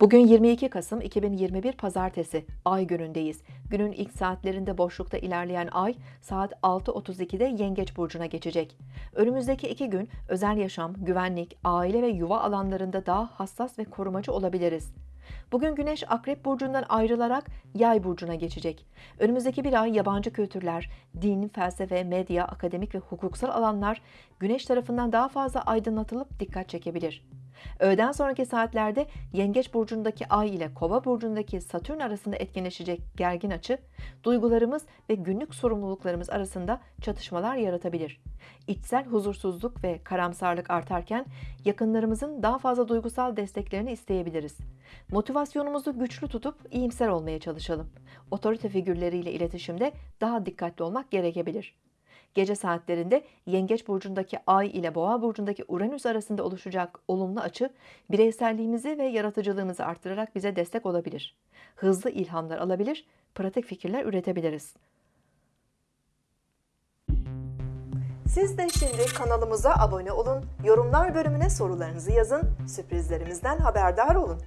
Bugün 22 Kasım 2021 Pazartesi, Ay günündeyiz. Günün ilk saatlerinde boşlukta ilerleyen Ay, saat 6.32'de Yengeç Burcu'na geçecek. Önümüzdeki iki gün özel yaşam, güvenlik, aile ve yuva alanlarında daha hassas ve korumacı olabiliriz. Bugün Güneş Akrep Burcu'ndan ayrılarak Yay Burcu'na geçecek. Önümüzdeki bir ay yabancı kültürler, din, felsefe, medya, akademik ve hukuksal alanlar Güneş tarafından daha fazla aydınlatılıp dikkat çekebilir. Öğleden sonraki saatlerde Yengeç burcundaki Ay ile Kova burcundaki Satürn arasında etkinleşecek gergin açı, duygularımız ve günlük sorumluluklarımız arasında çatışmalar yaratabilir. İçsel huzursuzluk ve karamsarlık artarken yakınlarımızın daha fazla duygusal desteklerini isteyebiliriz. Motivasyonumuzu güçlü tutup iyimser olmaya çalışalım. Otorite figürleriyle iletişimde daha dikkatli olmak gerekebilir. Gece saatlerinde Yengeç burcundaki Ay ile Boğa burcundaki Uranüs arasında oluşacak olumlu açı bireyselliğimizi ve yaratıcılığımızı artırarak bize destek olabilir. Hızlı ilhamlar alabilir, pratik fikirler üretebiliriz. Siz de şimdi kanalımıza abone olun, yorumlar bölümüne sorularınızı yazın, sürprizlerimizden haberdar olun.